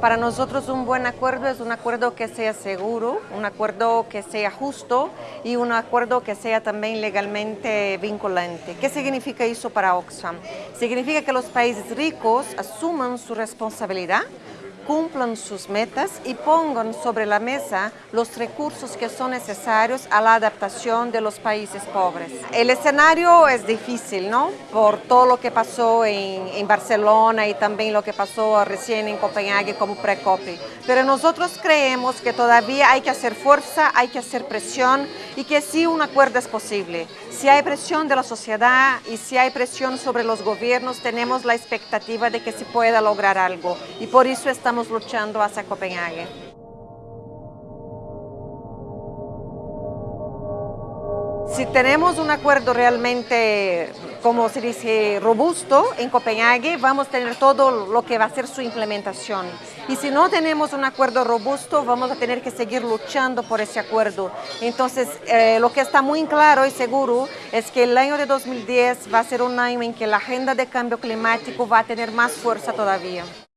Para nosotros un buen acuerdo es un acuerdo que sea seguro, un acuerdo que sea justo y un acuerdo que sea también legalmente vinculante. ¿Qué significa eso para Oxfam? Significa que los países ricos asuman su responsabilidad cumplan sus metas y pongan sobre la mesa los recursos que son necesarios a la adaptación de los países pobres. El escenario es difícil, ¿no? Por todo lo que pasó en, en Barcelona y también lo que pasó recién en Copenhague como pre-copy. Pero nosotros creemos que todavía hay que hacer fuerza, hay que hacer presión y que sí un acuerdo es posible. Si hay presión de la sociedad y si hay presión sobre los gobiernos, tenemos la expectativa de que se pueda lograr algo y por eso luchando hacia Copenhague. Si tenemos un acuerdo realmente, como se dice, robusto en Copenhague, vamos a tener todo lo que va a ser su implementación. Y si no tenemos un acuerdo robusto, vamos a tener que seguir luchando por ese acuerdo. Entonces, eh, lo que está muy claro y seguro es que el año de 2010 va a ser un año en que la agenda de cambio climático va a tener más fuerza todavía.